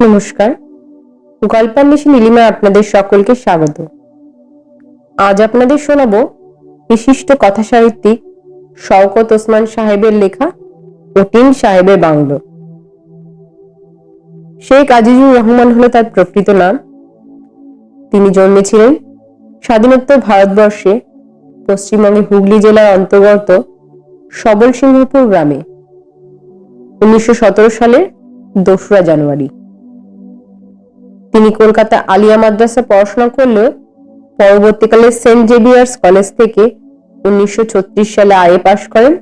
নমস্কার। গল্পান্বেষী নীলিমা আপনাদের সকলকে স্বাগত। আজ আপনাদের শোনাব বিশিষ্ট কথা সাহিত্যিক শওকত ওসমান সাহেবের লেখা অটিন সাহেবের বাংলো। শেখ আজিজুর রহমান হলো তার প্রকৃত নাম। তিনি জন্মেছিলেন স্বাধীনোত্তর ভারতবর্ষে, পশ্চিমবঙ্গের হুগলি জেলার অন্তর্গত সবল সিংহপুর গ্রামে, উনিশশো সালের দোসরা জানুয়ারি। তিনি কলকাতা আলিয়া মাদ্রাসা পড়াশোনা করলেও পরবর্তীকালে সেন্ট জেভিয়ার্স কলেজ থেকে উনিশশো ছত্রিশ সালে আইএ পাশ করেন।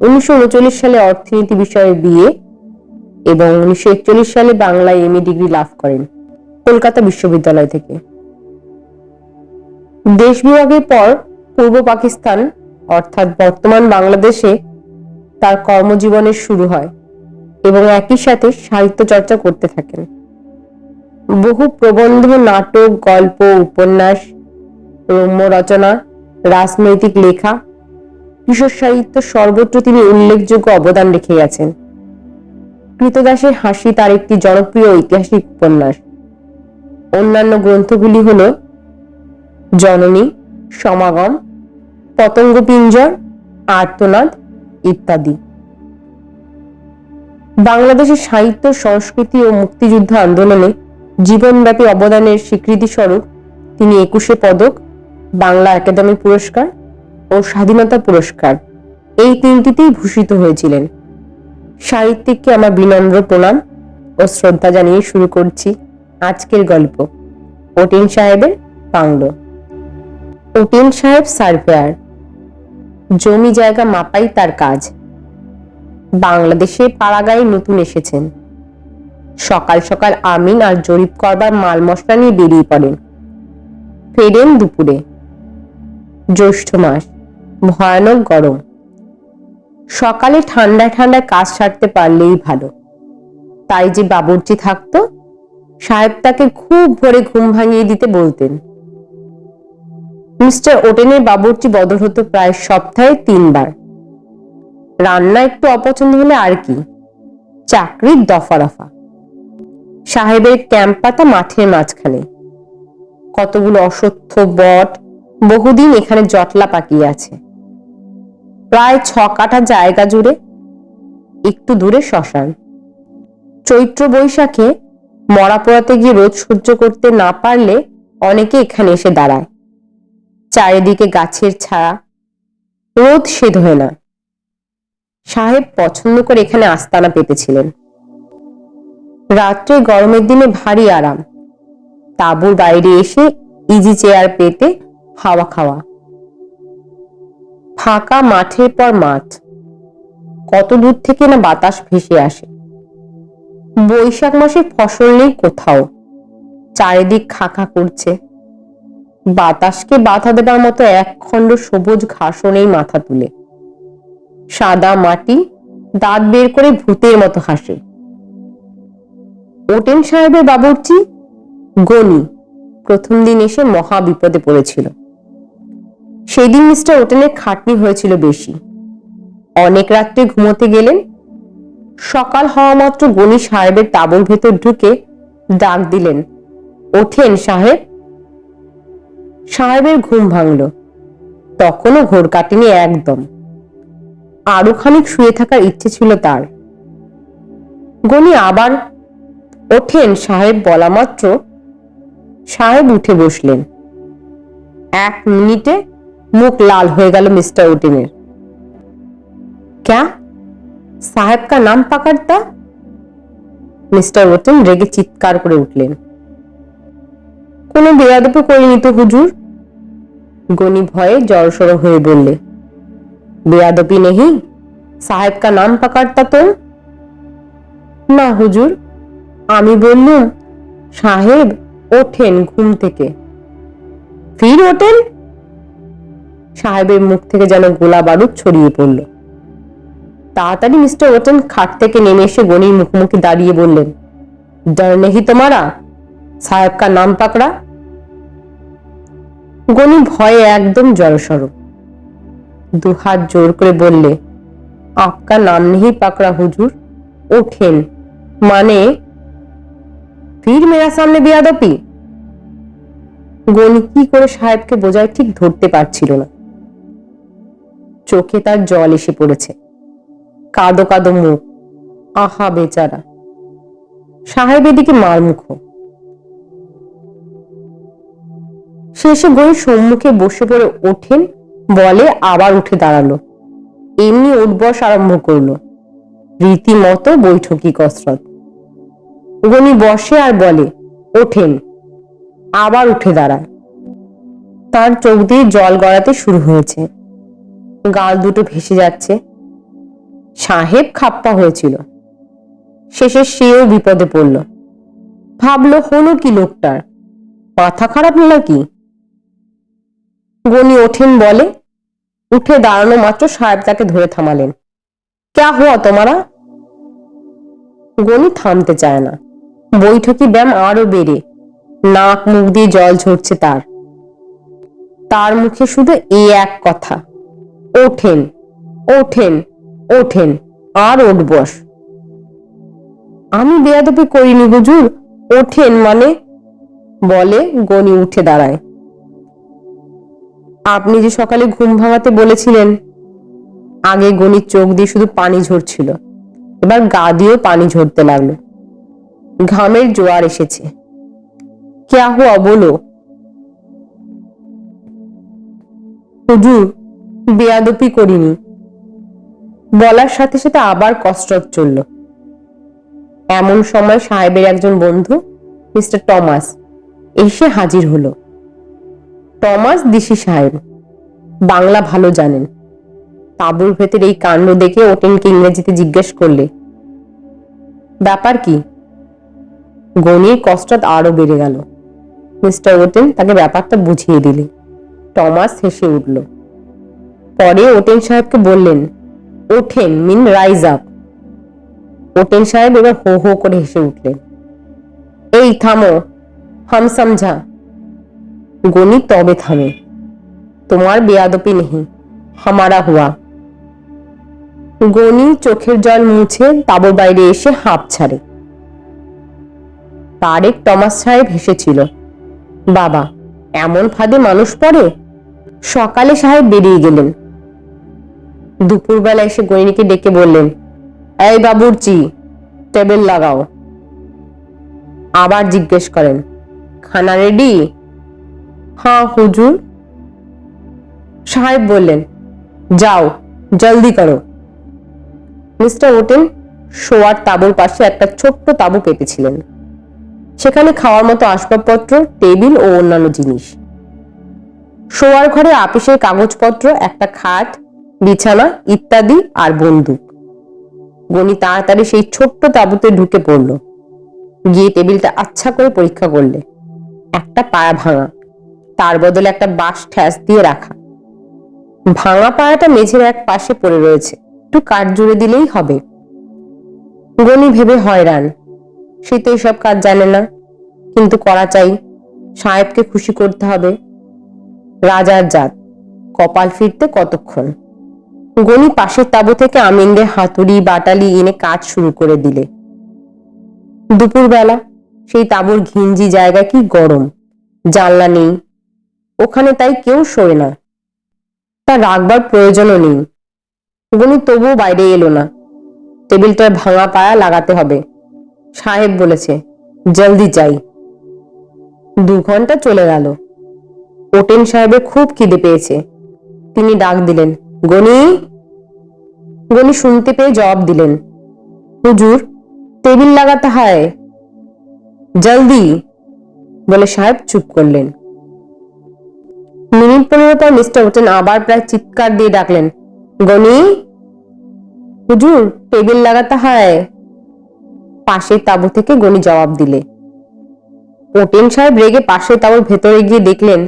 উনিশশো উনচল্লিশ সালে অর্থনীতি বিষয়ে বিএ এবং উনিশশো একচল্লিশ সালে বাংলায় এমএ ডিগ্রি লাভ করেন, কলকাতা বিশ্ববিদ্যালয় থেকে। দেশ বিভাগের পর পূর্ব পাকিস্তান, অর্থাৎ বর্তমান বাংলাদেশে, তার কর্মজীবনের শুরু হয় এবং একই সাথে সাহিত্য চর্চা করতে থাকেন। বহু প্রবন্ধ, নাটক, গল্প, উপন্যাস, রম্য রচনা, রাজনৈতিক লেখা, কিশোর সাহিত্য সর্বত্র তিনি উল্লেখযোগ্য অবদান রেখে গেছেন। কৃতদাসের হাসি তার একটি জনপ্রিয় ঐতিহাসিক উপন্যাস। অন্যান্য গ্রন্থগুলি হল জননী, সমাগম পতঙ্গ পিঞ্জর আর্তনাদ ইত্যাদি। বাংলাদেশের সাহিত্য, সংস্কৃতি ও মুক্তিযুদ্ধ আন্দোলনে জীবনব্যাপী অবদানের স্বীকৃতি স্বরূপ তিনি একুশে পদক, বাংলা একাডেমি পুরস্কার ও স্বাধীনতা পুরস্কার এই তিনটিতেই ভূষিত হয়েছিলেন। সাহিত্যিককে আমার বিনম্র প্রণাম ও শ্রদ্ধা জানিয়ে শুরু করছি আজকের গল্প। অটিন সাহেবের বাংলো। অটিন সাহেব সার্ভেয়ার। জমি জায়গা মাপাই তার কাজ। বাংলাদেশে পাড়াগায় নতুন এসেছেন। সকাল সকাল আমিন আর জরিপ করবার মাল মশলা নিয়ে বেরিয়ে পড়েন। ফেরেন দুপুরে। জ্যৈষ্ঠ মাস। ভয়ানক গরম। সকালে ঠান্ডায় ঠান্ডায় কাজ সারতে পারলেই ভালো। তাই যে বাবুর্চি থাকতো, সাহেব তাকে খুব ভোরে ঘুম ভাঙিয়ে দিতে বলতেন। মিস্টার ওটেনের বাবুর্চি বদল হতো প্রায় সপ্তাহে তিনবার। রান্না একটু অপছন্দ হলে আর কি, চাকরির দফা রফা সাহেবের ক্যাম্প পাতা মাঠের মাঝখানে। কতগুলো অসত্য বট বহুদিন এখানে জটলা পাকিয়ে আছে। প্রায় ছ কাঠা জায়গা জুড়ে একটু দূরে শ্মশান। চৈত্র বৈশাখে মরা পোড়াতে গিয়ে রোদ সহ্য করতে না পারলে অনেকে এখানে এসে দাঁড়ায়। চারিদিকে গাছের ছায়া। রোদ সেদ হয় না। সাহেব পছন্দ করে এখানে আস্তানা পেতেছিলেন। রাত্রে গরমের দিনে ভারী আরাম। তাঁবুর বাইরে এসে ইজি চেয়ার পেতে হাওয়া খাওয়া। ফাঁকা মাঠের পর মাঠ। কত দূর থেকে না বাতাস ভেসে আসে। বৈশাখ মাসে ফসল নেই কোথাও। চারিদিক খাখা করছে। বাতাসকে বাধা দেবার মতো এক খণ্ড সবুজ ঘাসও নেই মাথা তুলে। সাদা মাটি, দাঁত বের করে ভূতের মতো হাসে। ওটেন সাহেবের বাবুর্চি গনি প্রথম দিন এসে মহা বিপদে পড়েছিল। সেই দিন মিস্টার ওটেনের খাটনি হয়েছিল বেশি। অনেক রাত্রে ঘুমোতে গেলেন। সকাল হওয়া মাত্র গনি সাহেবের তাবুর ভেতর ঢুকে ডাক দিলেন, ওঠেন সাহেব। সাহেবের ঘুম ভাঙল। তখনও ঘোর কাটেনি একদম। আরও খানিক শুয়ে থাকার ইচ্ছে ছিল তার। গনি আবার, ওঠেন সাহেব বলা মাত্র সাহেব উঠে বসলেন। এক মিনিটে মুখ লাল হয়ে গেল মিস্টার ওটেনের ক্যা? সাহেব কা নাম পাকারতা মিস্টার ওটেন রেগে চিৎকার করে উঠলেন। কোনো বেয়াদপে করিনি তো হুজুর? গনি ভয়ে জড়সড় হয়ে বললে বেয়াদপি নেহি সাহেব কা নাম পাকারতা তো না হুজুর, আমি বললুম, সাহেব ওঠেন ঘুম থেকে। ফির ওঠেন? সাহেবের মুখ থেকে যেন গোলা বারুদ ছড়িয়ে পড়ল। তাড়াতাড়ি মিস্টার ওটেন খাট থেকে নেমে এসে গনির মুখোমুখি দাঁড়িয়ে বললেন, ডর নেহি তোমারা, সাহেবকার নাম পাকড়া? গণি ভয়ে একদম জড়সড় দুহাত জোর করে বললে আপকা নাম নেহি পাকড়া হুজুর, ওঠেন। মানে ফির মেরা সামনে বিয়াদপি? গণি কি করে সাহেবকে বোঝায় ঠিক ধরতে পারছিল না। চোখে তার জল এসে পড়েছে। কাদো কাদো মুখ। আহা বেচারা। সাহেব এদিকে মারমুখ। শেষে গই সম্মুখে বসে পড়ে ওঠেন, বলে আবার উঠে দাঁড়াল। এমনি উঠবস আরম্ভ করল। রীতিমতো বৈঠকি কসরত। গনি বসে আর বলে, ওঠেন, আবার উঠে দাঁড়ায় তার চোখ দিয়ে জল গড়াতে শুরু হয়েছে। গাল দুটো ভেসে যাচ্ছে। সাহেব খাপ্পা হয়েছিল। শেষে সেও বিপদে পড়ল। ভাবলো, হলো কি লোকটার? মাথা খারাপ নাকি? গনি ওঠেন বলে উঠে দাঁড়ানো মাত্র সাহেব তাকে ধরে থামালেন। ক্যা হওয়া তোমারা? গনি থামতে চায় না। বৈঠকি ব্যায়াম আরও বেড়ে, নাক মুখ দিয়ে জল ঝরছে তার। তার মুখে শুধু এ এক কথা। ওঠেন ওঠেন ওঠেন, আর ওঠবস। আমি বেয়াদপি করিনি হুজুর, ওঠেন মানে? বলে গনি উঠে দাঁড়ায়। আপনি যে সকালে ঘুম ভাঙাতে বলেছিলেন, আগে গনির চোখ দিয়ে শুধু পানি ঝরছিল, এবার গা দিয়েও পানি ঝরতে লাগল। ঘামের জোয়ার এসেছে। ক্যা হুয়া বলো? হুজুর বেয়াদপি করিনি। বলার সাথে সাথে আবার কসরত চলল। এমন সময় সাহেবের একজন বন্ধু, মিস্টার টমাস, এসে হাজির হলো। টমাস দিশি সাহেব, বাংলা ভালো জানেন। তাঁবুর ভেতর এই কাণ্ড দেখে ওটেনকে ইংরেজিতে জিজ্ঞেস করলে, ব্যাপার কি? গনির কষ্টত আরও বেড়ে গেল। মিস্টার ওটেন তাকে ব্যাপারটা বুঝিয়ে দিলে। টমাস হেসে উঠল পরে ওটেন সাহেবকে বললেন, ওঠেন, মিন, রাইজ আপ। ওটেন সাহেব এবার হো হো করে হেসে উঠলেন, এই থামো, হাম সমঝা। গনি তবে থামে, তোমার বেয়াদপি নেহি হামারা হুয়া। গনি চোখের জল মুছে তাবর বাইরে এসে হাঁপ ছাড়ে। তারেক, টমাস সাহেব হেসেছিল, বাবা, এমন ফাঁদে মানুষ পড়ে? সকালে সাহেব বেরিয়ে গেলেন দুপুরবেলা এসে গণিনীকে ডেকে বললেন, এই বাবুরচি, টেবিল লাগাও। আবার জিজ্ঞেস করেন, খানা রেডি? হ্যাঁ হুজুর। সাহেব বললেন, যাও, জলদি করো। মিস্টার ওটেন শোয়ার তাঁবুর পাশে একটা ছোট্ট তাঁবু পেতেছিলেন। সেখানে খাওয়ার মতো আসবাবপত্র, টেবিল ও অন্যান্য জিনিস। শোয়ার ঘরে আপিসের কাগজপত্র, একটা খাট বিছানা, ইত্যাদি আর বন্দুক। গনি তাড়াতাড়ি সেই ছোট্ট তাঁবুতে ঢুকে পড়ল। গিয়ে টেবিলটা আচ্ছা করে পরীক্ষা করলে। একটা পায়া ভাঙা। তার বদলে একটা বাঁশ ঠ্যাস দিয়ে রাখা। ভাঙা পায়াটা মেঝের এক পাশে পড়ে রয়েছে। একটু কাঠ জুড়ে দিলেই হবে। গনি ভেবে হয়রান। সে তো এসব কাজ জানে না। কিন্তু করা চাই। সাহেবকে খুশি করতে হবে। রাজার জাত। কপাল ফিরতে কতক্ষণ? গনি পাশের তাবু থেকে আমিনদের হাতুড়ি, বাটালি এনে কাজ শুরু করে দিলে। দুপুরবেলা সেই তাবুর ঘিঞ্জি জায়গা কি গরম, জানলা নেই, ওখানে তাই কেউ শোয় না। তা রাখবার প্রয়োজনও নেই। গনি তবুও বাইরে এলো না। টেবিলটার ভাঙা পায়া লাগাতে হবে। সাহেব বলেছে, জলদি যাই। দু ঘণ্টা চলে গেল। ওটেন সাহেবের খুব খিদে পেয়েছে। তিনি ডাক দিলেন গনি গনি শুনতে পেয়ে জবাব দিলেন, হুজুর, টেবিল লাগাতে হয়, জলদি, বলে সাহেব চুপ করলেন। মিনিট পনেরো পর মিস্টার ওটেন আবার প্রায় চিৎকার দিয়ে ডাকলেন, গনি, হুজুর, টেবিল লাগাতে হয়। পাশের তাঁবু থেকে গনি জবাব দিলে। ওটেন সাহেব রেগে পাশের তাঁবুর ভেতরে গিয়ে দেখলেন,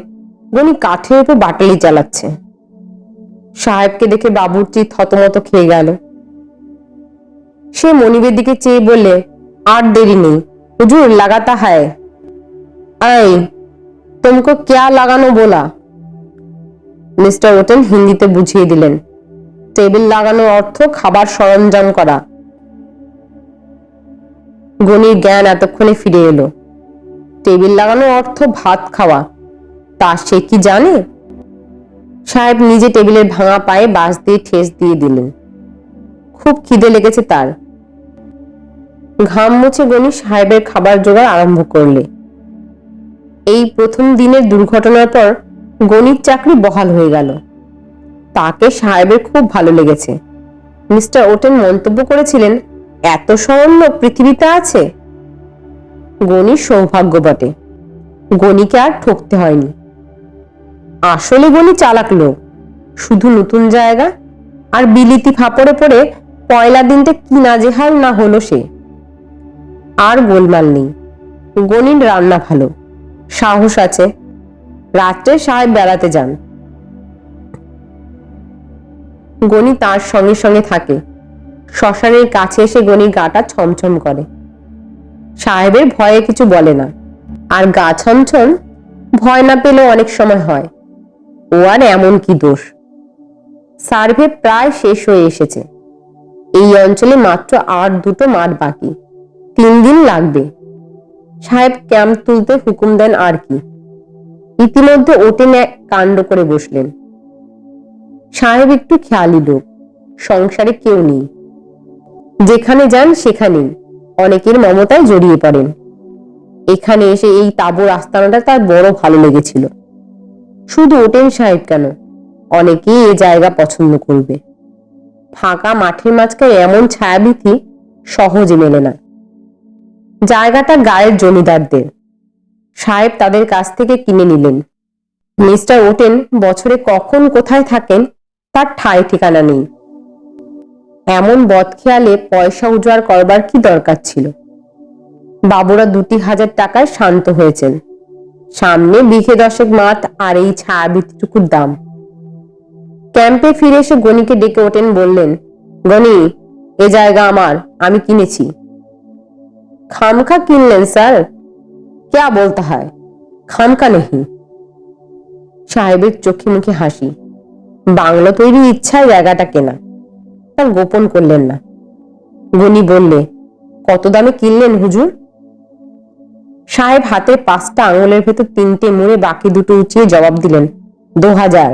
গনি কাঠের উপর বাটালি চালাচ্ছে। সাহেবকে দেখে বাবুর্চি থতমত খেয়ে গেল। সে মনিবের দিকে চেয়ে বললে, আর দেরি নেই। হুজুর, লাগাতা হায়। আই তোমকো ক্যা লাগানো বলা? মিস্টার ওটেন হিন্দিতে বুঝিয়ে দিলেন, টেবিল লাগানো অর্থ খাবার সরঞ্জাম করা। গণির জ্ঞান এতক্ষণে ফিরে এলো। টেবিল লাগানো অর্থ ভাত খাওয়া। তা সে কি জানে? সাহেব নিজে টেবিলের ভাঙা পায়ে বাঁশ দিয়ে ঠেস দিয়ে দিলেন। খুব খিদে লেগেছে তার। ঘাম মুছে গণি সাহেবের খাবার জোগাড় আরম্ভ করলে। এই প্রথম দিনের দুর্ঘটনার পর গণিত চাকরি বহাল হয়ে গেল। তাকে সাহেবের খুব ভালো লেগেছে। মিস্টার ওটেন মন্তব্য করেছিলেন, এত লোক পৃথিবীতে আছে? গণির সৌভাগ্য বটে। গণিকে আর ঠকতে হয়নি। আসলে গণি চালাক লোক। শুধু নতুন জায়গা আর বিলিতি ফাপড়ে পড়ে পয়লা দিনটা কি নাজেহাল না হলো সে? আর গোলমাল নেই। গণির রান্না ভালো। সাহস আছে। রাত্রে সাহেব বেড়াতে যান। গণি তার সঙ্গে সঙ্গে থাকে। শ্মশানের কাছে এসে গণি গাটা ছমছম করে। সাহেবের ভয়ে কিছু বলে না। আর গা ছমছম ভয় না পেলেও অনেক সময় হয়। ও আর এমন কি দোষ? সার্ভে প্রায় শেষ হয়ে এসেছে। এই অঞ্চলে মাত্র আর দুটো মাঠ বাকি। তিন দিন লাগবে। সাহেব ক্যাম্প তুলতে হুকুম দেন আর কি। ইতিমধ্যে ওটেন এক কাণ্ড করে বসলেন। সাহেব একটু খেয়ালি লোক। সংসারে কেউ নেই। যেখানে যান সেখানেই। অনেকের মমতায় জড়িয়ে পড়েন। এখানে এসে এই তাবর আস্তানাটা তার বড় ভালো লেগেছিল। শুধু ওটেন সাহেব কেন? অনেকেই এ জায়গা পছন্দ করবে। ফাঁকা মাঠের মাঝখানে এমন ছায়াবিথি সহজে মেলে না। জায়গাটা গায়ের জমিদারদের। সাহেব তাদের কাছ থেকে কিনে নিলেন। মিস্টার ওটেন বছরে কখন কোথায় থাকেন তার ঠাঁই ঠিকানা নেই। এমন বদখেয়ালে পয়সা উজাড় করবার কি দরকার ছিল? বাবুরা দুটি হাজার টাকায় শান্ত হয়েছেন। সামনে বিঘে দশেক মাত আর এই ছায়াবৃত্তিটুকুর দাম। ক্যাম্পে ফিরে এসে গণিকে ডেকে ওঠেন, বললেন, গণি, এ জায়গা আমার, আমি কিনেছি। খামখা কিনলেন, স্যার? ক্যা বলতে হয়? খামখা নেহি সাহেবের চোখে মুখে হাসি। বাংলা তৈরি ইচ্ছায় জায়গাটা কেনা। তার গোপন করলেন না। গণি বললে, কত দামে কিনলেন হুজুর? সাহেব হাতে পাঁচটা আঙুলের ভেতর তিনটে মুড়ে, বাকি দুটো উঁচিয়ে জবাব দিলেন, দু হাজার।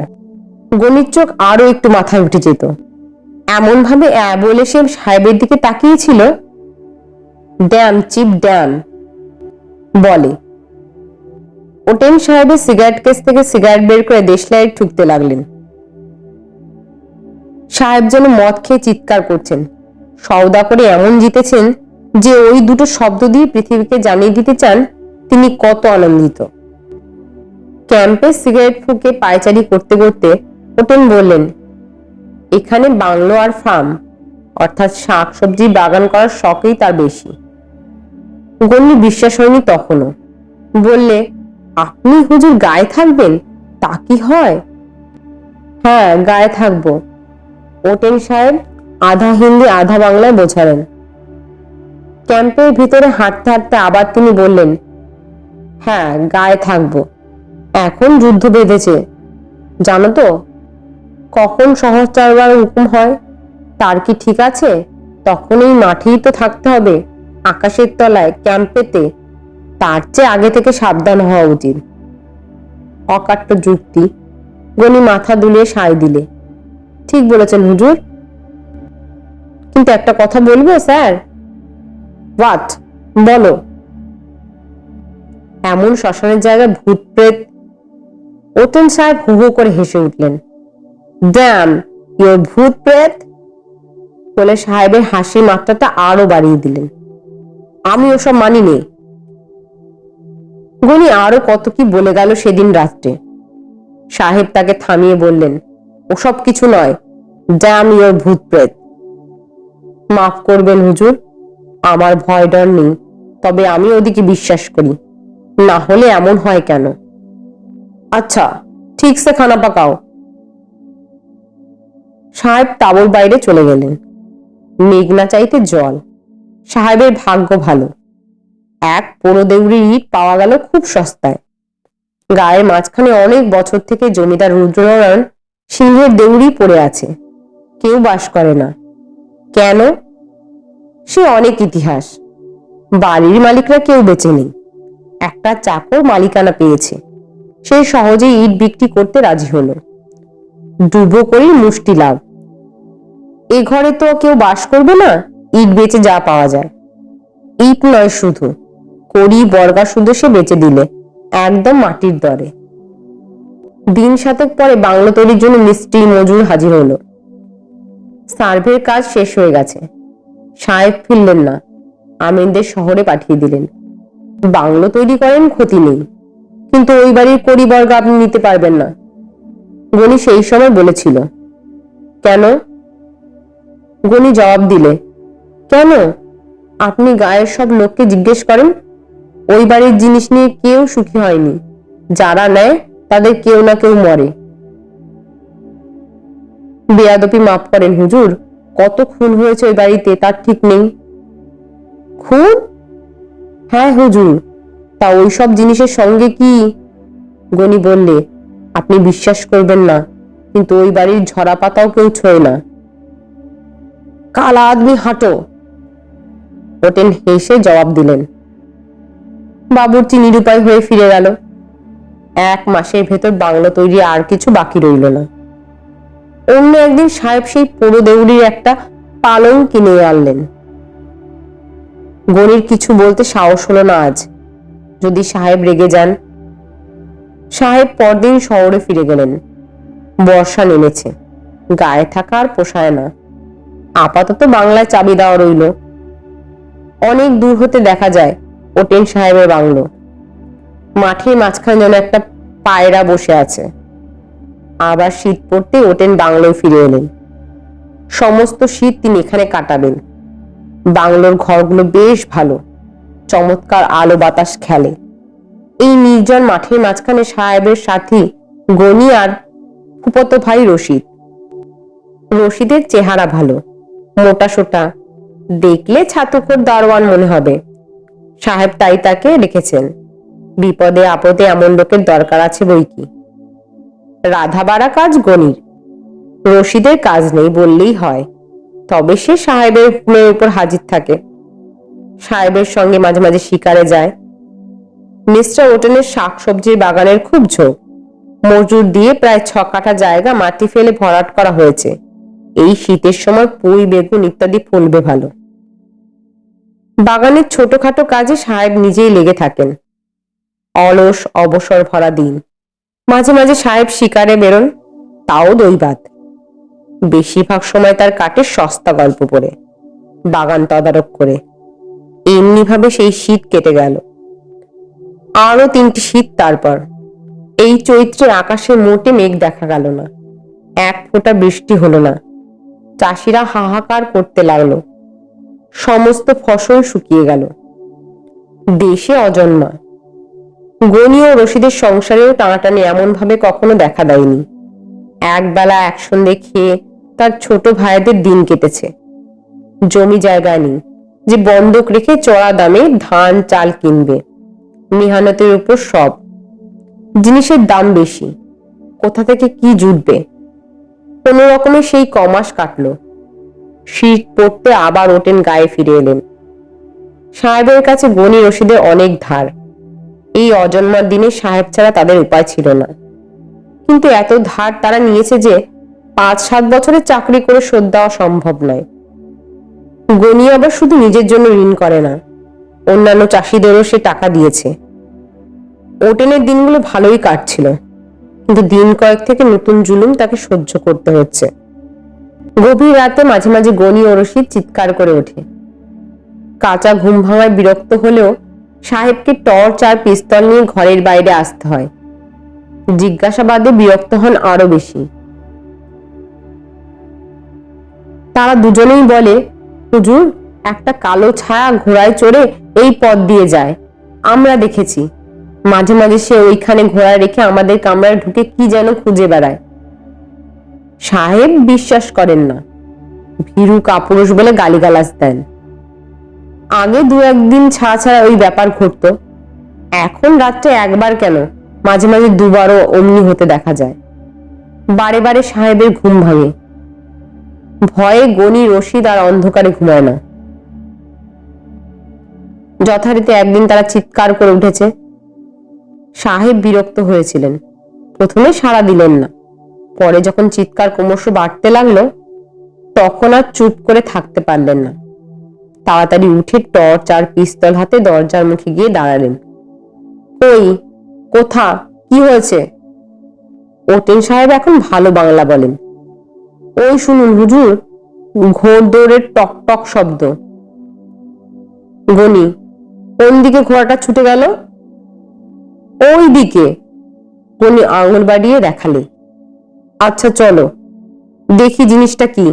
গণিত চোখ আরও একটু মাথায় উঠে যেত। এমন ভাবে বলে সে সাহেবের দিকে তাকিয়েছিল? Damn cheap damn. বলে। ওটেন সাহেবের সিগারেট কেস থেকে সিগারেট বের করে দেশলাইট ঠুকতে লাগলেন। সাহেব যেন মদ খেয়ে চিৎকার করছেন। সওদা করে এমন জিতেছেন যে ওই দুটো শব্দ দিয়ে পৃথিবীকে জানিয়ে দিতে চান, তিনি কত আনন্দিত। ক্যাম্পে সিগারেট ফুকে পায়চারি করতে করতে ওটেন বললেন, এখানে বাংলো আর ফার্ম, অর্থাৎ শাক সবজি বাগান করার শখই তার বেশি। গন্নি বিশ্বাস হয়নি তখনও। বললে, আপনি হুজুর গায়ে থাকবেন? তা কি হয়? হ্যাঁ গায়ে থাকব। ওটেন সাহেব আধা হিন্দি, আধা বাংলায় বোঝালেন। ক্যাম্পের ভিতরে হাঁটতে হাঁটতে আবার তিনি বললেন হ্যাঁ গায়ে থাকব। এখন যুদ্ধ বেঁধেছে। জানো তো, কখন চারবার হুকুম হয়? তার কি ঠিক আছে? তখন এই মাঠেই তো থাকতে হবে। আকাশের তলায়, ক্যাম্পেতে। তার চেয়ে আগে থেকে সাবধান হওয়া উচিত। অকাট্য যুক্তি। গনি মাথা দুলিয়ে সায় দিলে, ঠিক বলেছেন হুজুর। কিন্তু একটা কথা বলব, স্যার? হোয়াট বলো। এমন শ্মশানের জায়গায় ভূত প্রেত ওতেন সাহেব হু হু করে হেসে উঠলেন। ড্যাম ইয়োর ভূত প্রেত। বলে সাহেবের হাসির মাত্রাটা আরও বাড়িয়ে দিলেন। আমি ওসব মানি মানিনি। গনি আরও কত কি বলে গেল সেদিন রাত্রে। সাহেব তাকে থামিয়ে বললেন, ওসব কিছু নয়। ড্যাম ইয়োর ভূত প্রেত। মাফ করবেন হুজুর। আমার ভয় ডর নেই, তবে আমি ওদিকে বিশ্বাস করি। না হলে এমন হয় কেন? আচ্ছা ঠিক সে খানা পাকাও। সাহেব তাবর বাইরে চলে গেলেন। মেঘনা চাইতে জল। সাহেবের ভাগ্য ভালো। এক পোড়ো দেউড়ির ইট পাওয়া গেল খুব সস্তায়। গায়ের মাঝখানে অনেক বছর থেকে জমিদার রুদ্রনারায়ণ সিংহের দেউড়ি পড়ে আছে। কেউ বাস করে না। কেন? সে অনেক ইতিহাস। বাড়ির মালিকরা কেউ বেঁচে নেই। একটা চাকর মালিকানা পেয়েছে। সে সহজেই ইট বিক্রি করতে রাজি হলো। ডুবো করেই মুষ্টি লাভ। এ ঘরে তো কেউ বাস করবে না, ইট বেচে যা পাওয়া যায়। ইট নয় শুধু করি বর্গা শুধু সে বেচে দিলে, একদম মাটির দরে। দিন সাতেক পরে বাংলো তৈরির জন্য মিস্ত্রি মজুর হাজির হলো। সার্ভের কাজ শেষ হয়ে গেছে। সাহেব ফিরলেন না। আমিনদের শহরে পাঠিয়ে দিলেন। বাংলো তৈরি করেন ক্ষতি নেই। কিন্তু ওই বাড়ির কড়ি বর্গা আপনি নিতে পারবেন না। গনি সেই সময় বলেছিল। কেন? গনি জবাব দিলে। কেন? আপনি গায়ের সব লোককে জিজ্ঞেস করেন। ওই বাড়ির জিনিস নিয়ে কেউ সুখী হয়নি। যারা নেয়, তাদের কেউ না কেউ মরে। বেয়াদপি মাফ করেন হুজুর। কত খুন হয়েছে ওই বাড়িতে, তার ঠিক নেই। খুন? হ্যাঁ হুজুর, তা ওই সব জিনিসের সঙ্গে কি? গনি বললে, আপনি বিশ্বাস করবেন না, কিন্তু ওই বাড়ির ঝরা পাতাও কেউ ছোঁয় না। কালা আদমি হাঁটো। ওটেন হেসে জবাব দিলেন। বাবুর্চি নিরুপায় হয়ে ফিরে গেল। এক মাসের ভেতর বাংলা তৈরি আর কিছু বাকি রইল না। অন্য একদিন সাহেব সেই পোড়ো দেউড়ির একটা পালং কিনে আনলেন। গনির কিছু বলতে সাহস হলো না আজ। যদি সাহেব রেগে যান। সাহেব পরদিন শহরে ফিরে গেলেন। বর্ষা নেমেছে। গায়ে থাকা আর পোষায় না। আপাতত বাংলায় চাবি দেওয়া রইল। অনেক দূর হতে দেখা যায় ওটেন সাহেবের বাংলো। মাঠের মাঝখানে যেন একটা পায়রা বসে আছে। আবার শীত পড়তে ওটেন বাংলোয় ফিরে এলেন। সমস্ত শীত তিনি এখানে কাটাবেন। বাংলোর ঘরগুলো বেশ ভালো। চমৎকার আলো বাতাস খেলে। এই নির্জন মাঠের মাঝখানে সাহেবের সাথী গনি আর ফুপত ভাই রশিদ। রশিদের চেহারা ভালো। মোটা সোটা। দেখলে ছাতুকর দারোয়ান মনে হবে। সাহেব তাই তাকে রেখেছেন। বিপদে আপদে এমন লোকের দরকার আছে বই কি? রাধা বাড়া কাজ গনির রশিদের কাজ নেই বললেই হয়। তবে সে সাহেবের হুকুমের উপর হাজির থাকে। সাহেবের সঙ্গে মাঝে মাঝে শিকারে যায়। মিস্টার ওটেনের শাকসবজির বাগানের খুব ঝোঁক মজুর দিয়ে প্রায় ছ কাঠা জায়গা মাটি ফেলে ভরাট করা হয়েছে। এই শীতের সময় পুঁই, বেগুন ইত্যাদি ফলবে ভালো। বাগানের ছোটখাটো কাজে সাহেব নিজেই লেগে থাকেন। অলস, অবসর ভরা দিন। মাঝে মাঝে সাহেব শিকারে বেরোন, তাও দৈবাত বেশিরভাগ সময় তার কাটে সস্তা গল্প পড়ে, বাগান তদারক করে। এমনিভাবে সেই শীত কেটে গেল। আরও তিনটি শীত তারপর। এই চৈত্রে আকাশে মোটে মেঘ দেখা গেল না। এক ফোঁটা বৃষ্টি হলো না। চাষিরা হাহাকার করতে লাগল। সমস্ত ফসল শুকিয়ে গেল। দেশে অজন্মা। গনি ও রশিদের সংসারেও টানাটানি এমন ভাবে কখনো দেখা দেয়নি। একবেলা একসঙ্গে খেয়ে তার ছোট ভাইদের দিন কেটেছে। জমি জায়গা নেই, যে বন্ধক রেখে চড়া দামে ধান, চাল কিনবে। মেহানতের উপর সব। জিনিসের দাম বেশি, কোথা থেকে কি জুটবে? কোন রকমে সেই কমাস কাটল। শীত পড়তে আবার ওটেন গায়ে ফিরে এলেন। সাহেবের কাছে গনি রশিদের অনেক ধার। এই অজন্মার দিনে সাহেব ছাড়া তাদের উপায় ছিল না। কিন্তু এত ধার তারা নিয়েছে যে পাঁচ সাত বছরের চাকরি করে শোধ দেওয়া সম্ভব নয়। গনি আবার শুধু নিজের জন্য ঋণ করে না, অন্যান্য চাষিদেরও সে টাকা দিয়েছে। ওটেনের দিনগুলো ভালোই কাটছিল, কিন্তু দিন কয়েক থেকে নতুন জুলুম তাকে সহ্য করতে হচ্ছে। গভীর রাতে মাঝে মাঝে গনি ও রশিদ চিৎকার করে ওঠে। কাঁচা ঘুম ভাঙায় বিরক্ত হলেও সাহেবকে টর্চ আর পিস্তল নিয়ে ঘরের বাইরে আসতে হয়। জিজ্ঞাসাবাদে বিরক্ত হন আরও বেশি। তারা দুজনেই বলে, হুজুর, একটা কালো ছায়া ঘোড়ায় চড়ে এই পথ দিয়ে যায়। আমরা দেখেছি। মাঝে মাঝে সে ওইখানে ঘোড়া রেখে আমাদের কামরায় ঢুকে কি যেন খুঁজে বেড়ায়। সাহেব বিশ্বাস করেন না। ভীরু কাপুরুষ বলে গালিগালাজ দেন। আগে দু একদিন ছাড়া ছাড়া ওই ব্যাপার ঘটতো। এখন রাত্রে একবার কেন? মাঝে মাঝে দুবারও অমনি হতে দেখা যায়। বারে বারে সাহেবের ঘুম ভাঙে। ভয়ে গনি রশিদ আর অন্ধকারে ঘুমায় না। যথারীতি একদিন তারা চিৎকার করে উঠেছে। সাহেব বিরক্ত হয়েছিলেন। প্রথমে সাড়া দিলেন না। পরে যখন চিৎকার ক্রমশ বাড়তে লাগল, তখন আর চুপ করে থাকতে পারলেন না। তাড়াতাড়ি উঠে টর্চ আর পিস্তল হাতে দরজার মুখে গিয়ে দাঁড়ালেন। কই, কোথা? কি হয়েছে? ওটেন সাহেব এখন ভালো বাংলা বলেন। ওই শুনুন হুজুর ঘোড় দৌড়ের টক টক শব্দ। গনি, কোন দিকে ঘোড়াটা ছুটে গেল? ওই দিকে। গনি আঙুল বাড়িয়ে দেখালে। আচ্ছা চলো, দেখি জিনিসটা কি?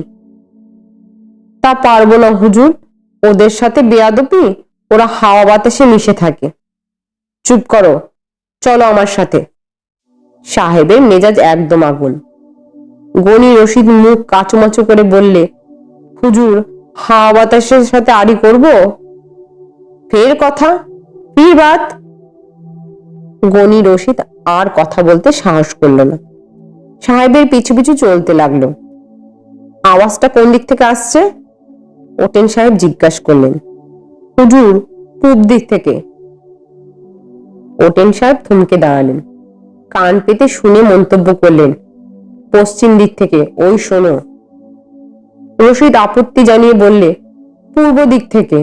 তা পারব না হুজুর। ওদের সাথে বেয়াদপি ওরা হাওয়া বাতাসে মিশে থাকে। চুপ করো, চলো আমার সাথে। সাহেবের মেজাজ একদম আগুন। গনি রশিদ মুখ কাচুমাচু করে বললে, হুজুর, হাওয়া বাতাসের সাথে আড়ি করব? ফের কথা? ফির বাত? গনি রশিদ আর কথা বলতে সাহস করল না। সাহেবের পিছু পিছু চলতে লাগল। আওয়াজটা কোন দিক থেকে আসছে? ওটেন সাহেব জিজ্ঞাসা করলেন, হুজুর, পূব দিক থেকে? ওটেন সাহেব থমকে দাঁড়ালেন। কান পেতে শুনে মন্তব্য করলেন, পশ্চিম দিক থেকে, ওই শোনো। রশিদ আপত্তি জানিয়ে বললে, পূর্ব দিক থেকে।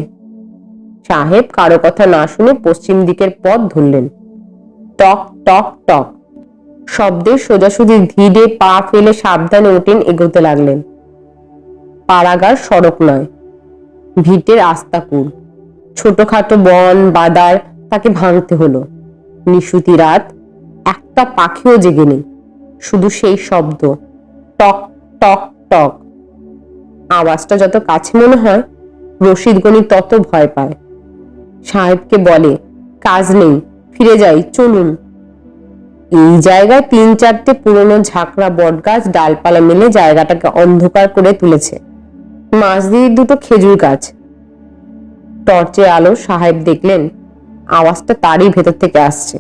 সাহেব কারও কথা না শুনে পশ্চিম দিকের পথ ধরলেন। টক টক টক। শব্দে সোজাসুজি ধীরে পা ফেলে সাবধানে ওঠেন এগোতে লাগলেন। পাড়াগার সড়ক নয়। ভিটের আস্তাকুর ছোটখাটো বন, বাদার, তাকে ভাঙতে হলো। নিশুতি রাত, একটা পাখিও জেগে নেই। শুধু সেই শব্দ, টক টক টক। আওয়াজটা যত কাছে মনে হয় রশিদ গণি তত ভয় পায়। সাহেবকে বলে, কাজ নেই, ফিরে যাই, চলুন। এই জায়গায় তিন চারটে পুরনো ঝাঁকড়া বটগাছ, ডালপালা মেলে জায়গাটাকে অন্ধকার করে তুলেছে। মাছ দিয়ে দুটো খেজুর গাছ। টর্চে আলো সাহেব দেখলেন, আওয়াজটা তারই ভেতর থেকে আসছে।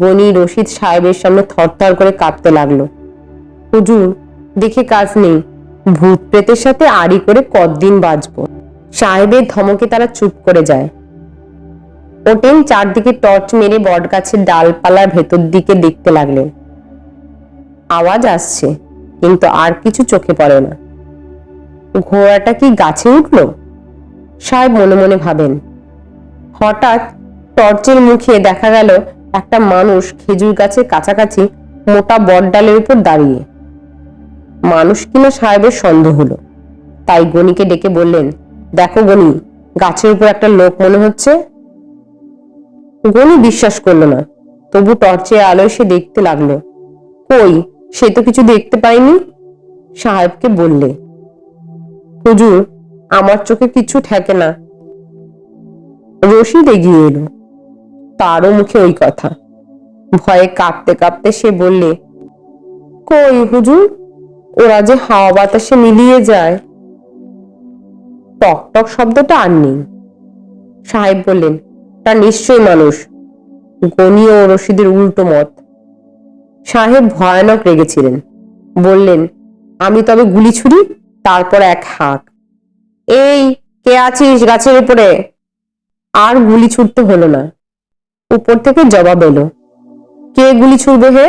গনি রশিদ সাহেবের সামনে থরথর করে কাঁপতে লাগল। হুজুর, দেখে কাজ নেই, ভূত প্রেতের সাথে আড়ি করে কতদিন বাঁচবো? সাহেবের ধমকে তারা চুপ করে যায়। ওটেন চারদিকে টর্চ মেরে বট গাছের ডালপালার ভেতর দিকে দেখতে লাগলেন। আওয়াজ আসছে, কিন্তু আর কিছু চোখে পড়ে না। ঘোড়াটা কি গাছে উঠল? সাহেব মনে মনে ভাবেন। হঠাৎ টর্চের মুখে দেখা গেল একটা মানুষ খেজুর গাছের কাছাকাছি মোটা বট ডালের উপর দাঁড়িয়ে। মানুষ কিনা সাহেবের সন্দেহ হলো। তাই গণিকে ডেকে বললেন, দেখো গণি, গাছের উপর একটা লোক মনে হচ্ছে? গনি বিশ্বাস করল না। তবু টর্চের আলোয় সে দেখতে লাগল। কই, সে তো কিছু দেখতে পাইনি? সাহেবকে বললে হুজুর, আমার চোখে কিছু ঠেকে না। রশিদ এগিয়ে এলো। তারও মুখে ওই কথা। ভয়ে কাঁপতে কাঁপতে সে বললে, কই হুজুর, ওরা যে হাওয়া বাতাসে মিলিয়ে যায়? টক টক শব্দটা আর নেই। সাহেব বললেন, তা নিশ্চয়ই মানুষ। গনি ও রশিদের উল্টো মত। সাহেব ভয়ানক রেগেছিলেন। বললেন, আমি তবে গুলি ছুরি তারপর এক হাঁক। এই, কে আছিস গাছের উপরে? আর গুলি ছুটতে হলো না। উপর থেকে জবাব এলো, কে গুলি ছুড়বে হে?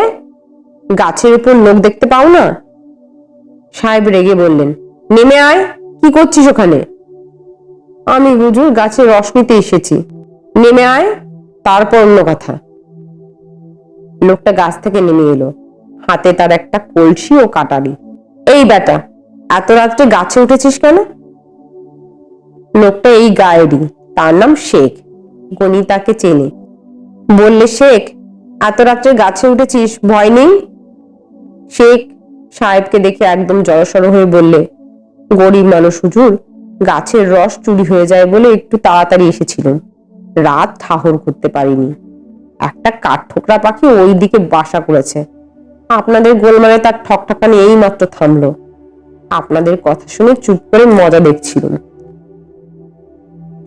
গাছের উপর লোক দেখতে পাও না? সাহেব রেগে বললেন, নেমে আয়, কি করছিস ওখানে? আমি হুজুর গাছের রস নিতে এসেছি। নেমে আয়, তারপর অন্য কথা। লোকটা গাছ থেকে নেমে এলো, হাতে তার একটা কলসি ও কাটারি। এই বেটা এত রাত্রে গাছে উঠেছিস কেন? লোকটা এই গায়েরই, তার নাম শেখ। গনি তাকে চেনে। বললে, শেখ, এত রাত্রে গাছে উঠেছিস, ভয় নেই? শেখ সাহেবকে দেখে একদম জড়সড় হয়ে বললে, গরিব মানুষ হুজুর, গাছের রস চুরি হয়ে যায় বলে একটু তাড়াতাড়ি এসেছিলাম। রাত ঠাহর করতে পারিনি। একটা কাঠ ঠোকরা পাখি ওই দিকে বাসা করেছে। আপনাদের গোলমালে তার ঠকঠাকানি এই মাত্র থামলো। আপনাদের কথা শুনে চুপ করে মজা দেখছিলাম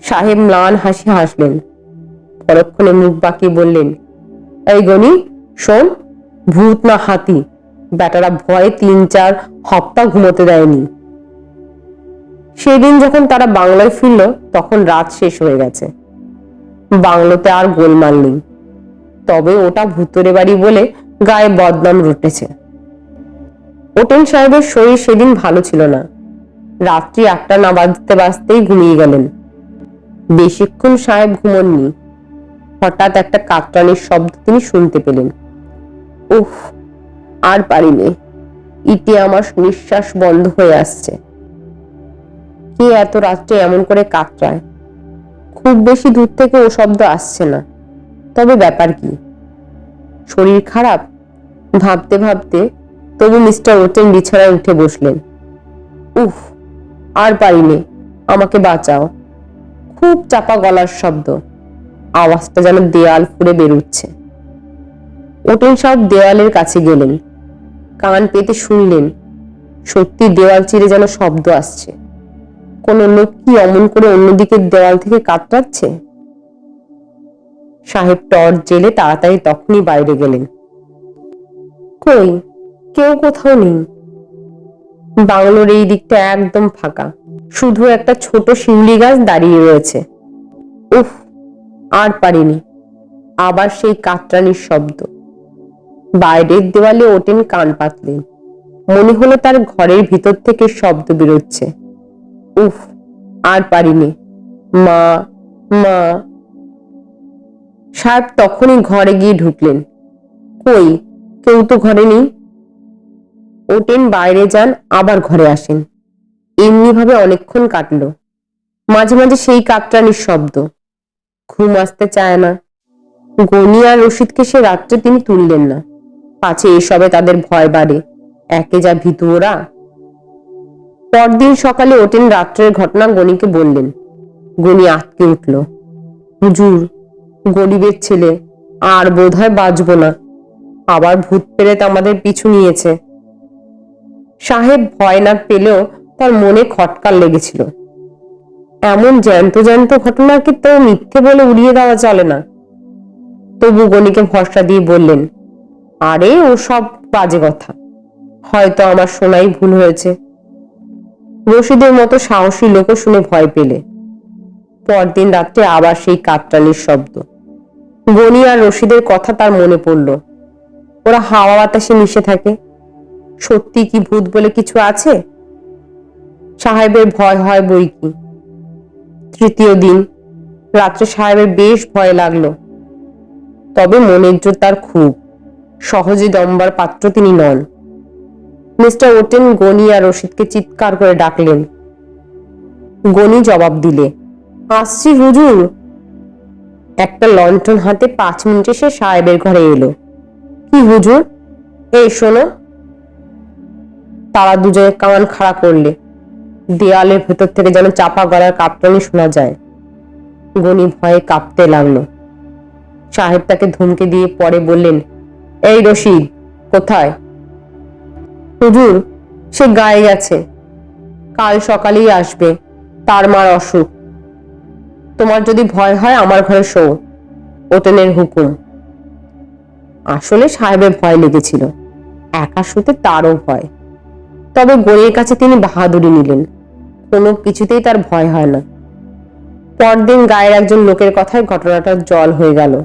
সাহেব ম্লান হাসি হাসলেন। পরক্ষণে মুখ বাঁকিয়ে বললেন, এই গনি, শোন, ভূত না হাতি, বেটারা ভয়ে তিন চার হপ্তা ঘুমোতে দেয়নি। সেদিন যখন তারা বাংলায় ফিরল, তখন রাত শেষ হয়ে গেছে। বাংলোতে আর গোলমাল নেই। তবে ওটা ভুতুরে বাড়ি বলে গায়ে বদনাম রুটেছে। ওটেন সাহেবের শরীর সেদিন ভালো ছিল না। রাত্রি একটা না বাজতে বাজতেই ঘুমিয়ে গেলেন। বেশিক্ষণ সাহেব ঘুমননি। হঠাৎ একটা কাকটানির শব্দ তিনি শুনতে পেলেন। উফ, আর পারিনি ইটে আমার নিঃশ্বাস বন্ধ হয়ে আসছে। কে এত রাত্রে এমন করে কাকটায় খুব বেশি দূর থেকে ও শব্দ আসছে না। তবে ব্যাপার কি? শরীর খারাপ? ভাবতে ভাবতে তবু মিস্টার ওটেন বিছানায় উঠে বসলেন। উফ, আর পারিনি, আমাকে বাঁচাও। খুব চাপা গলার শব্দ। আওয়াজটা যেন দেয়াল ফুড়ে বেরুচ্ছে। ওটেন সব দেওয়ালের কাছে গেলেন। কান পেতে শুনলেন, সত্যি দেওয়াল চিরে যেন শব্দ আসছে। কোন লোক কি অমন করে অন্যদিকে দেওয়াল থেকে কাতরাচ্ছে? সাহেব টর্চ জেলে তাড়াতাড়ি তখনই বাইরে গেলেন। কই? কেউ কোথাও নেই। বাংলোর এই দিকটা একদম ফাঁকা। শুধু একটা ছোট শিউলি গাছ দাঁড়িয়ে রয়েছে। উফ, আর পারিনি। আবার সেই কাতরানির শব্দ। বাইরের দেওয়ালে ওটেন কান পাতলেন মনে হলো তার ঘরের ভিতর থেকে শব্দ বেরোচ্ছে। উফ, আর পারিনি। মা মা। সাহেব তখনই ঘরে গিয়ে ঢুকলেন। কই, কেউ তো ঘরে নেই? ওটেন বাইরে যান, আবার ঘরে আসেন। এমনি ভাবে অনেকক্ষণ কাটল। মাঝে মাঝে সেই কাকটানির শব্দ ঘুম আসতে চায় না। গনি আর রশিদকে সে রাত্রে তিনি তুললেন না। পাছে এসবে তাদের ভয় বাড়ে। একে যা ভীতু ওরা। পরদিন সকালে ওটেন রাত্রের ঘটনা গনিকে বললেন। গনি আটকে উঠল। হুজুর, গরিবের ছেলে, আর বোধ হয় বাঁচব না। আবার ভূত পেরেত আমাদের পিছু নিয়েছে। সাহেব ভয় না পেলেও তার মনে খটকার লেগেছিল। এমন জ্যান্ত জ্যান্ত ঘটনাকে তো মিথ্যে বলে উড়িয়ে দেওয়া চলে না? তবু গণিকে ভরসা দিয়ে বললেন, আরে, ও সব বাজে কথা। হয়তো আমার শোনাই ভুল হয়েছে। রশিদের মতো সাহসী লোকও শুনে ভয় পেলে। পরদিন রাত্রে আবার সেই কাকটালির শব্দ। গনি আর রশিদের কথা তার মনে পড়ল। ওরা হাওয়া বাতাসে মিশে থাকে। সত্যি কি ভূত বলে কিছু আছে? সাহেবের ভয় হয় বই কি। তৃতীয় দিন, রাত্রে সাহেবের বেশ ভয় লাগল। তবে মনের জোর তার খুব। সহজে দম্বার পাত্র তিনি নন। মিস্টার ওটেন গনি আর রশিদকে চিৎকার করে ডাকলেন। গনি জবাব দিলে, আসছি হুজুর। একটা লন্ঠন হাতে পাঁচ মিনিটে সে সাহেবের ঘরে এলো। কি হুজুর? এই শোনো। তারা দুজনে কামান খাড়া করলে। দেয়ালের ভেতর থেকে যেন চাপা গলার কাঁপটানি শোনা যায়। গনি ভয়ে কাঁপতে লাগল। সাহেব তাকে ধমকে দিয়ে পরে বললেন, এই রশিদ কোথায়? হুজুর, সে গায়ে গেছে। কাল সকালেই আসবে। তার মার অসুখ। তোমার যদি ভয় হয়, আমার ঘরে শো ওটেনের হুকুম। আসলে সাহেবের ভয় লেগেছিল। একা শুতে তারও ভয়। তবে গড়ির কাছে তিনি বাহাদুরি নিলেন। কোনো কিছুতেই তার ভয় হয় না। পরদিন গায়ের একজন লোকের কথায় ঘটনাটা জল হয়ে গেল।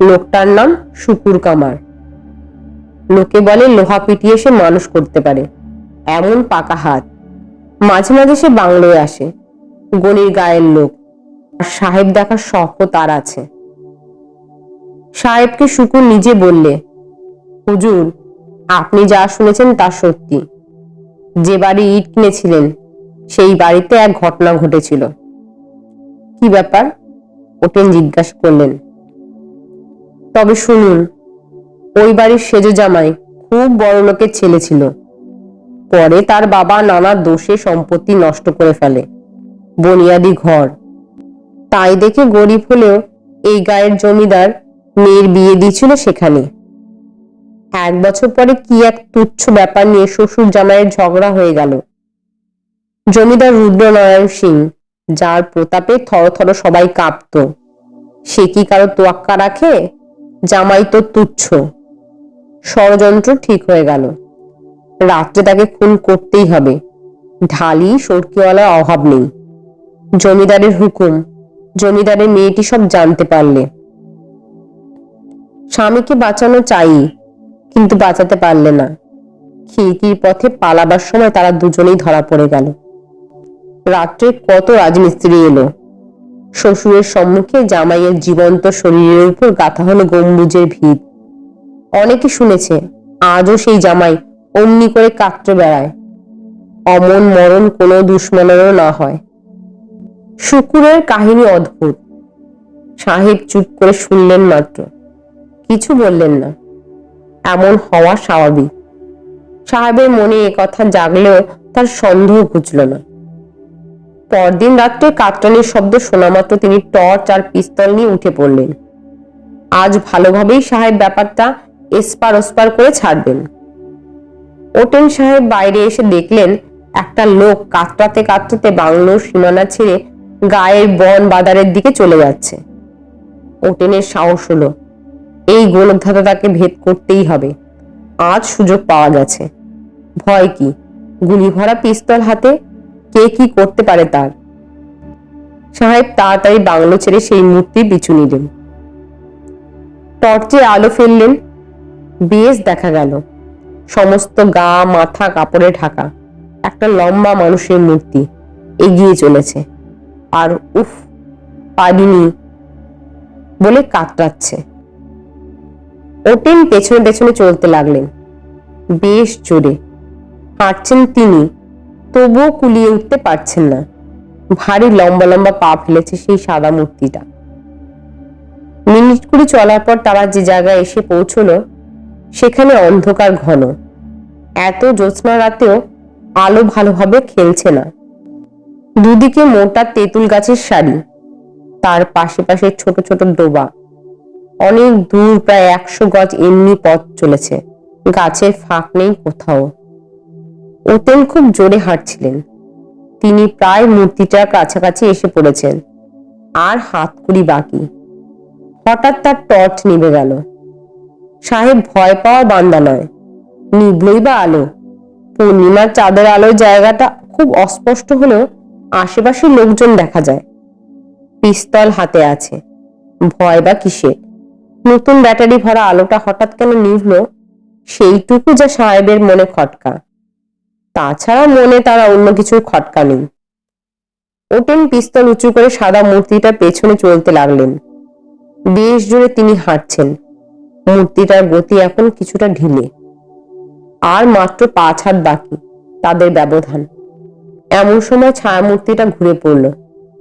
লোকটার নাম শুকুর কামার। লোকে বলে, লোহা পিটিয়ে সে মানুষ করতে পারে। এমন পাকা হাত। মাঝে মাঝে সে বাংলোয় আসে। গনির গায়ের লোক। আর সাহেব দেখার শখও তার আছে। সাহেবকে শুকুর নিজে বললে, হুজুর, আপনি যা শুনেছেন তা সত্যি। যে বাড়ি ইট কিনেছিলেন, সেই বাড়িতে এক ঘটনা ঘটেছিল। কি ব্যাপার? ওটেন জিজ্ঞাসা করলেন। তবে শুনুন, ওই বাড়ির সেজ জামাই খুব বড় লোকের ছেলে ছিল। পরে তার বাবা নানা দোষে সম্পত্তি নষ্ট করে ফেলে। বনিয়াদি ঘর। তাই দেখে গরিব হলেও এই গায়ের জমিদার মেয়ের বিয়ে দিয়েছিল সেখানে। এক বছর পরে কি এক তুচ্ছ ব্যাপার নিয়ে শ্বশুর জামাইয়ের ঝগড়া হয়ে গেল। জমিদার রুদ্রনারায়ণ সিং, যার প্রতাপে থরথর সবাই কাঁপত। সে কি কারও তোয়াক্কা রাখে? জামাই তো তুচ্ছ। ষড়যন্ত্র ঠিক হয়ে গেল। রাত্রে তাকে খুন করতেই হবে। ঢালি সরকিওয়ালার অভাব নেই। জমিদারের হুকুম। জমিদারের মেয়েটি সব জানতে পারলে। স্বামীকে বাঁচানো চাই। কিন্তু বাঁচাতে পারলে না। খিড়কির পথে পালাবার সময় তারা দুজনেই ধরা পড়ে গেল। রাত্রে কত রাজমিস্ত্রি এলো। শ্বশুরের সম্মুখে জামাইয়ের জীবন্ত শরীরের উপর গাথা হলো গম্বুজের ভিত। অনেকে শুনেছে, আজও সেই জামাই অমনি করে কাটতে বেড়ায়। অমন মরণ কোনো দুশ্মনেরও না হয়। শুকুরের কাহিনী অদ্ভুত। সাহেব চুপ করে শুনলেন মাত্র। কিছু বললেন না। এমন হওয়া স্বাভাবিক। সাহেবের মনে এ কথা জাগলেও তার সন্দেহ ঘুচল না। পরদিন রাত্রে কাতরানির শব্দ শোনা মাত্র তিনি টর্চ আর পিস্তল নিয়ে উঠে পড়লেন। আজ ভালোভাবেই সাহেব ব্যাপারটা এসপার ওসপার করে ছাড়বেন। ওটেন সাহেব বাইরে এসে দেখলেন, একটা লোক কাতরাতে কাতরাতে বাংলোর সীমানা ছেড়ে গায়ের বন বাদারের দিকে চলে যাচ্ছে। ওটেনের সাহস হলো। এই গোলকধাতা তাকে ভেদ করতেই হবে। আজ সুযোগ পাওয়া গেছে। ভয় কি? গুলি ভরা পিস্তল হাতে? কে কি করতে পারে তার? সাহেব তাড়াতাড়ি বাংলো ছেড়ে সেই মূর্তি পিছু নিলেন। টর্চে আলো ফেললেন। বেশ দেখা গেল। সমস্ত গা, মাথা, কাপড়ে ঢাকা। একটা লম্বা মানুষের মূর্তি এগিয়ে চলেছে। আর উফ পারিনি বলে কাতরাচ্ছে। ওটেন পেছনে পেছনে চলতে লাগলেন। বেশ জোরে। হাঁটছেন তিনি, তবুও কুলিয়ে উঠতে পারছেন না। ভারী লম্বা লম্বা পা ফেলেছে সেই সাদা মূর্তিটা। মিনিট কুড়ি চলার পর তারা যে জায়গায় এসে পৌঁছলো, সেখানে অন্ধকার ঘন। এত জ্যোৎস্না রাতেও আলো ভালোভাবে খেলছে না। দুদিকে মোটা তেঁতুল গাছের সারি তার পাশে পাশে ছোট ছোট ডোবা। অনেক দূর প্রায় একশো গজ এমনি পথ চলেছে। গাছের ফাঁক নেই কোথাও। ওতেন খুব জোরে হাঁটছিলেন। তিনি প্রায় মূর্তিটার কাছাকাছি এসে পড়েছেন। আর হাত হাতকুড়ি বাকি। হঠাৎ তার টর্চ নিভে গেল। সাহেব ভয় পাওয়ার বান্দা নয়। নিভলই বা আলো। পূর্ণিমার চাঁদের আলোর জায়গাটা খুব অস্পষ্ট হলেও আশেপাশের লোকজন দেখা যায়। পিস্তল হাতে আছে। ভয় বা কিসের? নতুন ব্যাটারি ভরা আলোটা হঠাৎ কেন নিভল? সেইটুকু যা সাহেবের মনে খটকা। তাছাড়া মনে তারা অন্য কিছুর খটকা নেই। ওটেন পিস্তল উঁচু করে সাদা মূর্তিটা পেছনে চলতে লাগলেন। বেশ জোরে তিনি হাঁটছেন। মূর্তিটার গতি এখন কিছুটা ঢিলে। আর মাত্র পাঁচ হাত বাকি, তাদের ব্যবধান। এমন সময় ছায়া মূর্তিটা ঘুরে পড়ল।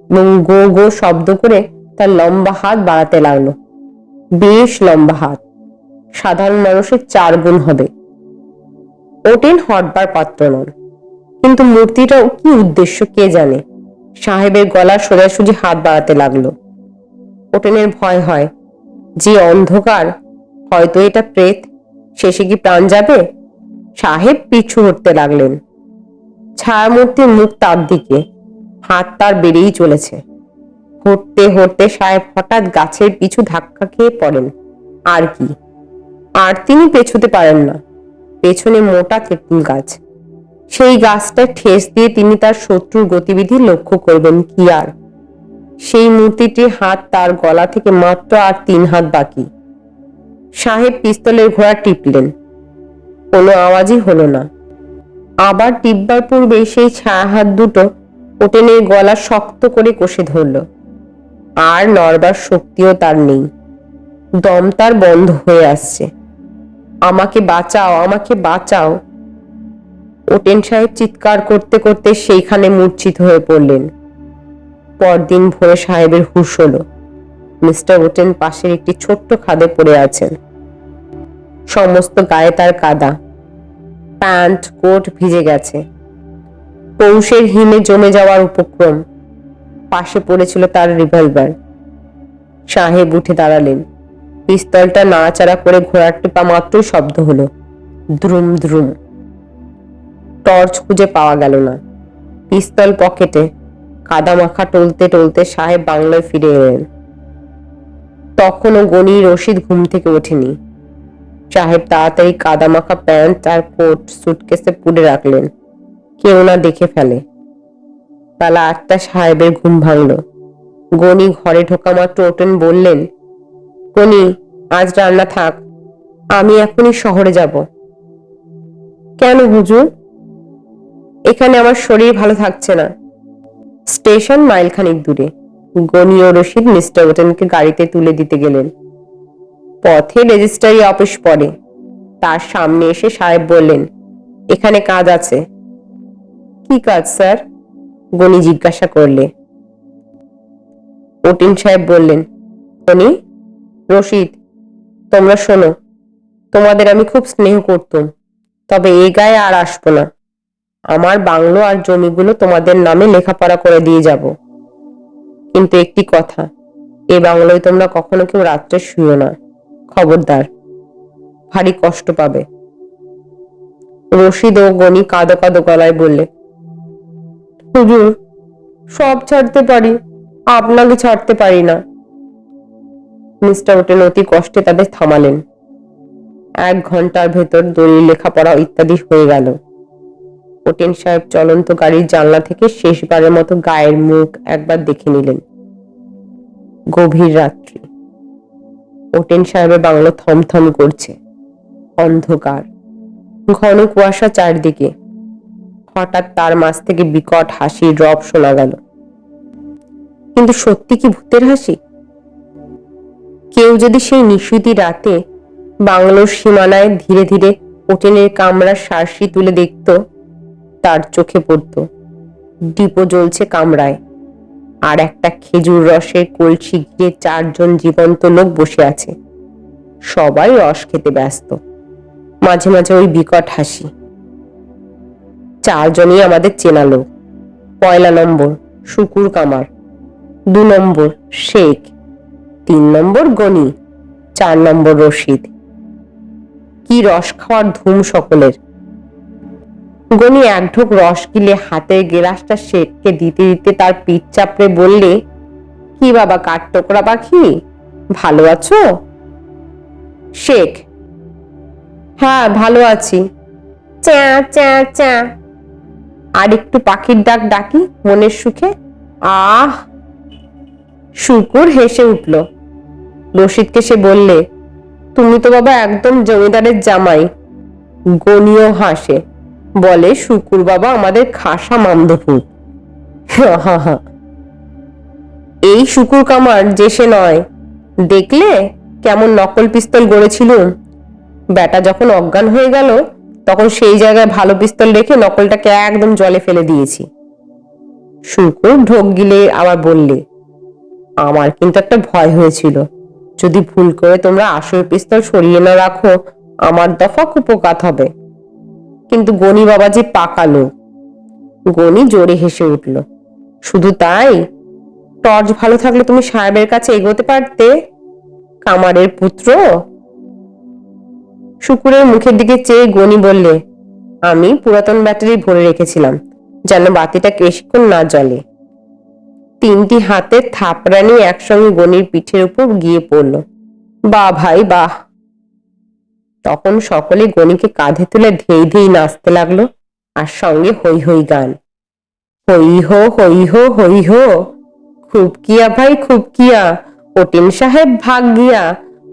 এবং গো গো শব্দ করে তার লম্বা হাত বাড়াতে লাগল। বেশ লম্বা হাত। সাধারণ মানুষের চার গুণ হবে। ওটেন হটবার পাত্র নন। কিন্তু মূর্তিটাও কি উদ্দেশ্য কে জানে? সাহেবের গলার সোজাসুজি হাত বাড়াতে লাগল। ওটেনের ভয় হয়। যে অন্ধকার, হয়তো এটা প্রেত। শেষে কি প্রাণ যাবে? সাহেব পিছু হটতে লাগলেন। ছায়ামূর্তির মুখ তার দিকে। হাত তার বেড়েই চলেছে। হটতে হটতে সাহেব হঠাৎ গাছের পিছু ধাক্কা খেয়ে পড়েন। আর কি? আর তিনি পেছুতে পারেন না। পেছনে মোটা তেঁতুল গাছ। সেই গাছটা ঠেস দিয়ে তিনি তার শত্রুর গতিবিধি লক্ষ্য করবেন কি আর? সেই মূর্তিটির হাত তার গলা থেকে মাত্র আর তিন হাত বাকি। সাহেব পিস্তলের ঘোড়া টিপলেন। কোনো আওয়াজই হলো না। আবার টিপবার পূর্বে সেই ছায়া হাত দুটো ওটেনের গলা শক্ত করে কষে ধরল। আর নড়বার শক্তিও তার নেই। দম তার বন্ধ হয়ে আসছে। আমাকে বাঁচাও আমাকে বাঁচাও। ওটেন সাহেব চিৎকার করতে করতে সেইখানে মূর্ছিত হয়ে পড়লেন। পরদিন ভোরে সাহেবের হুশ হলো। মিস্টার ওটেন পাশের একটি ছোট্ট খাদে পড়ে আছেন। সমস্ত গায়ে তার কাদা। প্যান্ট, কোট ভিজে গেছে। পৌষের হিমে জমে যাওয়ার উপক্রম। পাশে পড়েছিল তার রিভলভার সাহেব উঠে দাঁড়ালেন। পিস্তলটা নাড়াচাড়া করে ঘোড়ার টিপা মাত্রই শব্দ হলো। দ্রুম দ্রুম। টর্চ খুঁজে পাওয়া গেল না। পিস্তল পকেটে কাদা মাখা টলতে টলতে সাহেব বাংলায় ফিরে এলেন। তখনও গনি রশিদ ঘুম থেকে ওঠেনি। সাহেব তাড়াতাড়ি কাদা মাখা প্যান্ট আর কোট সুটকেসে পুড়ে রাখলেন। কেউ না দেখে ফেলে। বেলা আটটা সাহেবের ঘুম ভাঙল। গনি ঘরে ঢোকা মাত্র ওটেন বললেন, গনি, আজ রান্না থাক, আমি এখনই শহরে যাব। কেন হুজুর? এখানে আমার শরীর ভালো থাকছে না। স্টেশন মাইলখানিক দূরে। গনি ও রশিদ মিস্টার ওটেনকে গাড়িতে তুলে দিতে গেলেন। পথে রেজিস্ট্রারি অফিস পড়ে। তার সামনে এসে সাহেব বললেন, এখানে কাজ আছে। কি কাজ, স্যার? গনি জিজ্ঞাসা করলে। ওটিন সাহেব বললেন গনি রশিদ, তোমরা শোনো, তোমাদের আমি খুব স্নেহ করতুম, তবে এ গায়ে আর আসব না। আমার বাংলো আর জমিগুলো তোমাদের নামে লেখাপড়া করে দিয়ে যাব। কিন্তু একটি কথা, এ বাংলোয় তোমরা কখনো কেউ রাত্রে শুইও না, খবরদার, ভারী কষ্ট পাবে। রশিদ ও গনি কাঁদো কাঁদো গলায় বললে হুজুর, সব ছাড়তে পারি, আপনাকে ছাড়তে পারি না। মিস্টার ওটেন অতি কষ্টে তাদের থামালেন। এক ঘণ্টার ভেতর দলিল, লেখাপড়া ইত্যাদি হয়ে গেল। ওটেন সাহেব চলন্ত গাড়ির জানলা থেকে শেষবারের মতো গায়ের মুখ একবার দেখে নিলেন। গভীর রাত্রি। ওটেন সাহেবের বাংলো থমথম করছে। অন্ধকার। ঘন কুয়াশা চারদিকে। হঠাৎ তার মাছ থেকে বিকট হাসির রব শোনা গেল। কিন্তু সত্যি কি ভূতের হাসি? কেউ যদি সেই নিশুতি রাতে বাংলোর সীমানায় ধীরে ধীরে ওটেনের কামড়ার সারসি তুলে দেখত, তার চোখে পড়ত। ডিপো জ্বলছে কামরায়। আর একটা খেজুর রসের কলসি ঘিরে চারজন জীবন্ত লোক বসে আছে। সবাই রস খেতে ব্যস্ত। মাঝে মাঝে ওই বিকট হাসি। চারজনই আমাদের চেনা লোক। পয়লা নম্বর, শুকুর কামার। দু নম্বর, শেখ। তিন নম্বর, গনি। চার নম্বর, রশিদ। কি রস খাওয়ার ধুম সকলের। গনি এক ঢোক রস গিলে হাতের গেলাসটা শেখকে দিতে দিতে তার পিঠ চাপড়ে বললে, কি বাবা কাঠ টোকরা পাখি? ভালো আছো? শেখ? হ্যাঁ ভালো আছি। চা চা চা আর একটু পাখির ডাক ডাকি, মনের সুখে। আহ! শুকুর হেসে উঠল। রশিদকে সে বললে, তুমি তো বাবা একদম জমিদারের জামাই। গনিও হাসে। বলে, শুকুর বাবা আমাদের খাসা মামদপুর এই শুকুর কামার যে সে নয়। দেখলে কেমন নকল পিস্তল গড়েছিল। ব্যাটা যখন অজ্ঞান হয়ে গেল তখন সেই জায়গায় ভালো পিস্তল রেখে নকলটাকে একদম জলে ফেলে দিয়েছি। শুকুর ঢোক গিলে আবার বললে, আমার কিন্তু একটা ভয় হয়েছিল। যদি ভুল করে তোমরা আসল পিস্তল সরিয়ে না রাখো, আমার দফা কুপকাত হবে। কিন্তু গনি বাবা যে পাকালো, গনি জোরে হেসে উঠল, শুধু তাই? টর্চ ভালো থাকলে তুমি সাহেবের কাছে এগোতে পারতে? কামারের পুত্র? শুকুরের মুখের দিকে চেয়ে গনি বললে, আমি পুরাতন ব্যাটারি ভরে রেখেছিলাম, যেন বাতিটা বেশিক্ষণ না জ্বলে। তিনটি হাতে থাপড়ানি একসঙ্গে গনির পিঠের উপর গিয়ে পড়ল। বা ভাই, বাহ! তখন সকলে গনিকে কাঁধে তুলে ধেই ধেই নাচতে লাগল, আর সঙ্গে হই হই গান। হই হো হই হো হই হো খুব কিয়া ভাই খুব কিয়া ওটিন সাহেব ভাগ গিয়া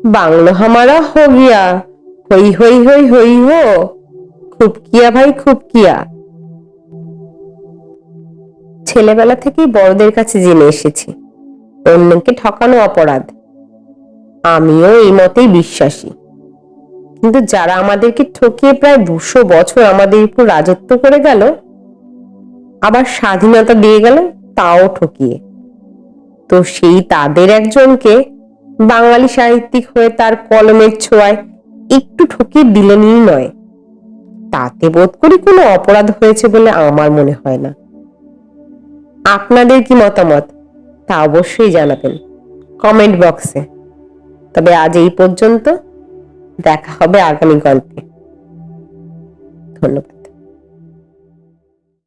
বাংলো হামারা হো গিয়া হই হই হই হই, হো। খুব কিয়া ভাই খুব কিয়া ছেলেবেলা থেকেই বড়দের কাছে জেনে এসেছি, অন্যকে ঠকানো অপরাধ। আমিও এই মতেই বিশ্বাসী। কিন্তু যারা আমাদেরকে ঠকিয়ে প্রায় দুশো বছর আমাদের উপর রাজত্ব করে গেল, আবার স্বাধীনতা দিয়ে গেল তাও ঠকিয়ে। তো সেই তাদের একজনকে বাঙালি সাহিত্যিক হয়ে তার কলমের ছোঁয়ায় একটু ঠকিয়ে দিলেনই নয়। তাতে বোধ করি কোনো অপরাধ হয়েছে বলে আমার মনে হয় না। আপনাদের কি মতামত? তা অবশ্যই জানাবেন কমেন্ট বক্সে। তবে আজ এই পর্যন্ত দেখা হবে আগামী গল্পে। ধন্যবাদ।